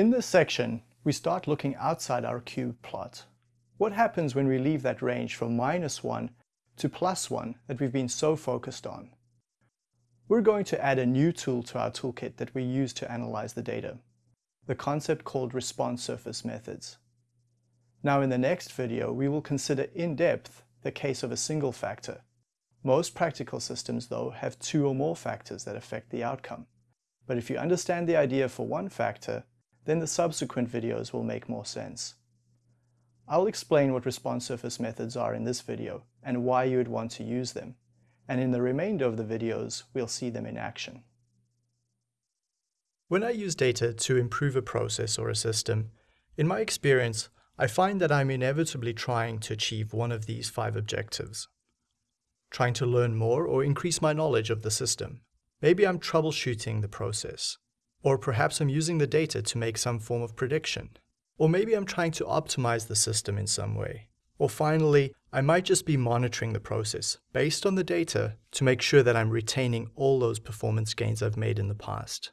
In this section, we start looking outside our cube plot. What happens when we leave that range from minus 1 to plus 1 that we've been so focused on? We're going to add a new tool to our toolkit that we use to analyze the data, the concept called response surface methods. Now in the next video, we will consider in depth the case of a single factor. Most practical systems, though, have two or more factors that affect the outcome. But if you understand the idea for one factor, then the subsequent videos will make more sense. I'll explain what response surface methods are in this video and why you would want to use them. And in the remainder of the videos, we'll see them in action. When I use data to improve a process or a system, in my experience, I find that I'm inevitably trying to achieve one of these five objectives. Trying to learn more or increase my knowledge of the system. Maybe I'm troubleshooting the process. Or perhaps I'm using the data to make some form of prediction. Or maybe I'm trying to optimize the system in some way. Or finally, I might just be monitoring the process based on the data to make sure that I'm retaining all those performance gains I've made in the past.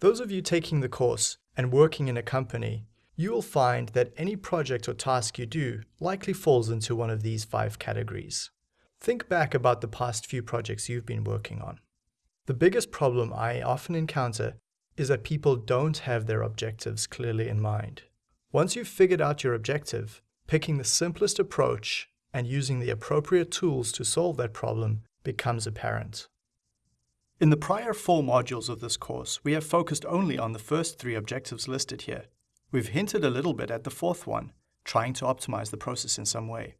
Those of you taking the course and working in a company you will find that any project or task you do likely falls into one of these five categories. Think back about the past few projects you've been working on. The biggest problem I often encounter is that people don't have their objectives clearly in mind. Once you've figured out your objective, picking the simplest approach and using the appropriate tools to solve that problem becomes apparent. In the prior four modules of this course, we have focused only on the first three objectives listed here, We've hinted a little bit at the fourth one, trying to optimize the process in some way.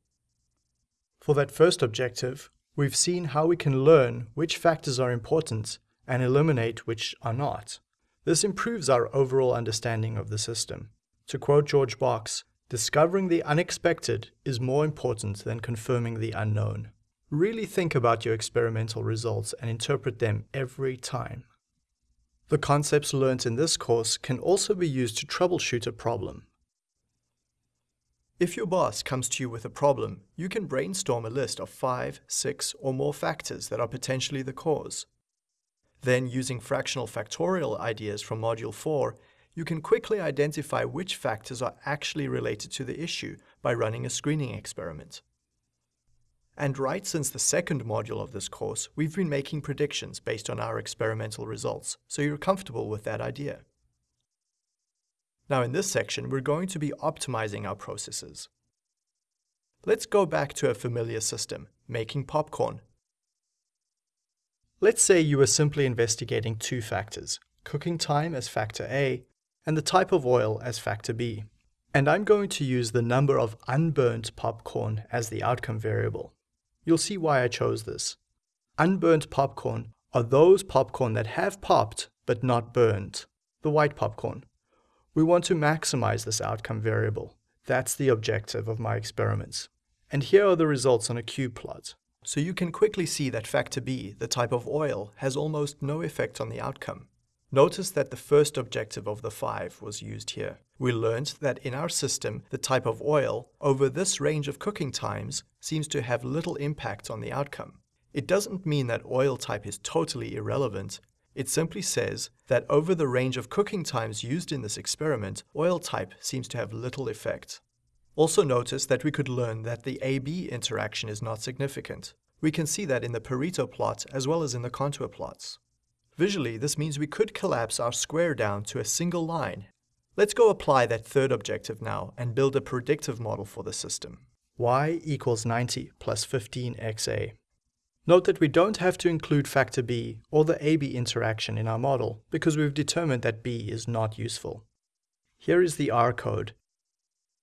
For that first objective, we've seen how we can learn which factors are important and eliminate which are not. This improves our overall understanding of the system. To quote George Box, discovering the unexpected is more important than confirming the unknown. Really think about your experimental results and interpret them every time. The concepts learnt in this course can also be used to troubleshoot a problem. If your boss comes to you with a problem, you can brainstorm a list of five, six, or more factors that are potentially the cause. Then, using fractional factorial ideas from Module 4, you can quickly identify which factors are actually related to the issue by running a screening experiment. And right since the second module of this course, we've been making predictions based on our experimental results, so you're comfortable with that idea. Now in this section, we're going to be optimizing our processes. Let's go back to a familiar system, making popcorn. Let's say you were simply investigating two factors, cooking time as factor A and the type of oil as factor B. And I'm going to use the number of unburnt popcorn as the outcome variable. You'll see why I chose this. Unburnt popcorn are those popcorn that have popped but not burned, the white popcorn. We want to maximize this outcome variable. That's the objective of my experiments. And here are the results on a cube plot. So you can quickly see that factor B, the type of oil, has almost no effect on the outcome. Notice that the first objective of the five was used here. We learned that in our system, the type of oil over this range of cooking times seems to have little impact on the outcome. It doesn't mean that oil type is totally irrelevant. It simply says that over the range of cooking times used in this experiment, oil type seems to have little effect. Also notice that we could learn that the AB interaction is not significant. We can see that in the Pareto plot as well as in the contour plots. Visually, this means we could collapse our square down to a single line. Let's go apply that third objective now and build a predictive model for the system. y equals 90 plus 15xa. Note that we don't have to include factor b or the AB interaction in our model because we've determined that b is not useful. Here is the R code,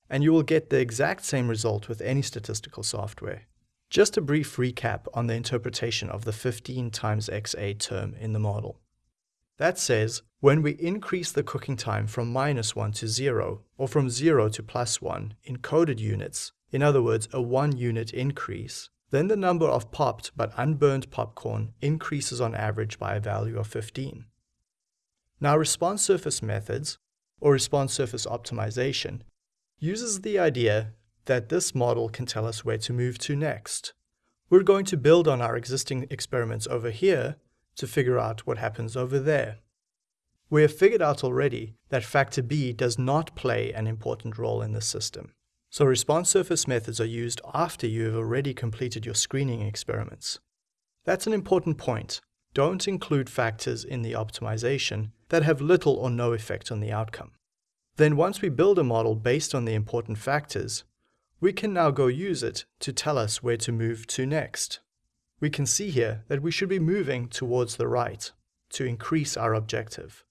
and you will get the exact same result with any statistical software. Just a brief recap on the interpretation of the 15 times xa term in the model. That says, when we increase the cooking time from minus 1 to 0, or from 0 to plus 1 in coded units, in other words, a 1 unit increase, then the number of popped but unburned popcorn increases on average by a value of 15. Now response surface methods, or response surface optimization, uses the idea that this model can tell us where to move to next. We're going to build on our existing experiments over here to figure out what happens over there. We have figured out already that factor B does not play an important role in the system. So response surface methods are used after you have already completed your screening experiments. That's an important point. Don't include factors in the optimization that have little or no effect on the outcome. Then once we build a model based on the important factors, we can now go use it to tell us where to move to next. We can see here that we should be moving towards the right to increase our objective.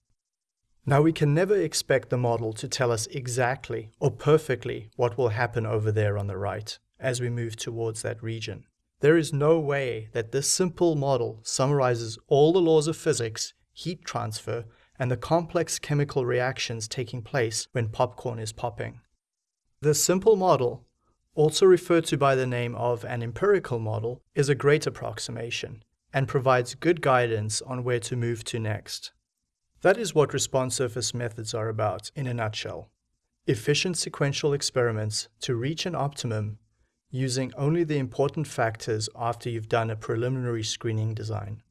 Now we can never expect the model to tell us exactly or perfectly what will happen over there on the right as we move towards that region. There is no way that this simple model summarizes all the laws of physics, heat transfer, and the complex chemical reactions taking place when popcorn is popping. This simple model, also referred to by the name of an empirical model, is a great approximation and provides good guidance on where to move to next. That is what response surface methods are about in a nutshell. Efficient sequential experiments to reach an optimum using only the important factors after you've done a preliminary screening design.